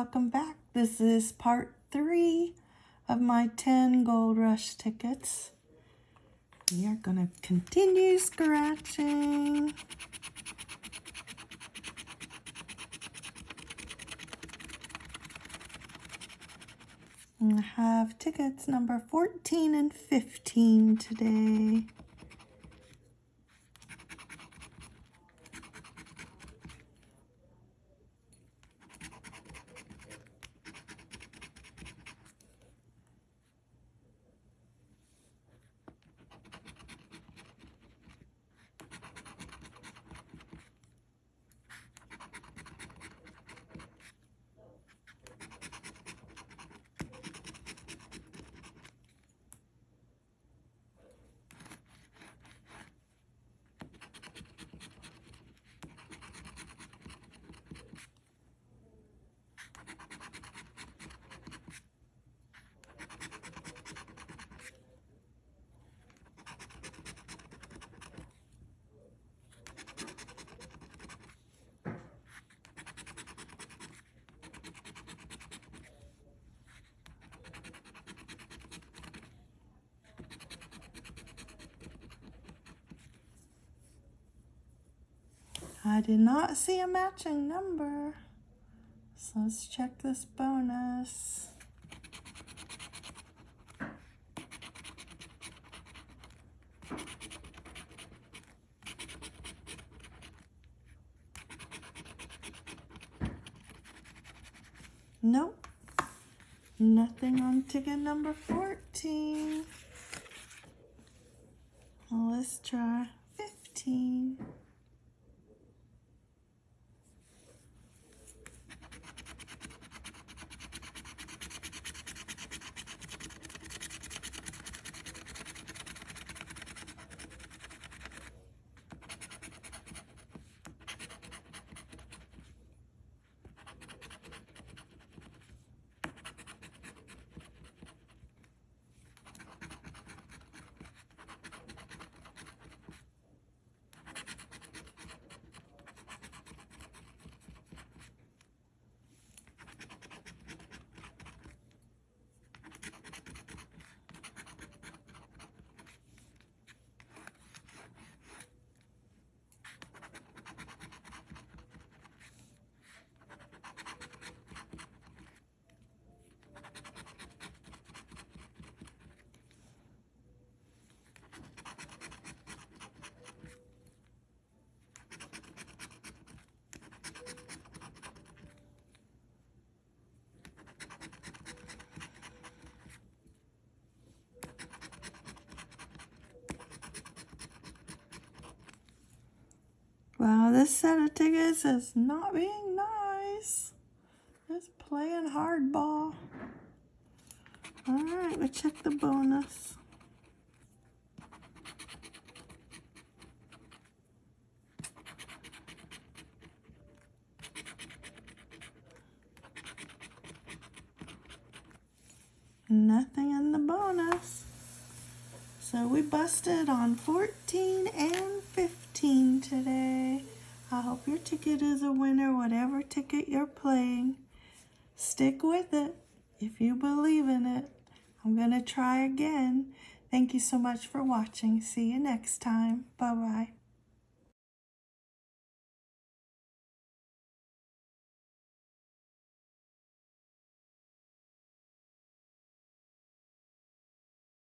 welcome back. This is part three of my 10 Gold Rush tickets. We are going to continue scratching. I have tickets number 14 and 15 today. I did not see a matching number. So let's check this bonus. Nope. Nothing on ticket number 14. Let's try 15. This set of tickets is not being nice. It's playing hardball. Alright, we check the bonus. Nothing in the bonus. So we busted on 14 and 15 today. I hope your ticket is a winner, whatever ticket you're playing. Stick with it if you believe in it. I'm going to try again. Thank you so much for watching. See you next time. Bye-bye.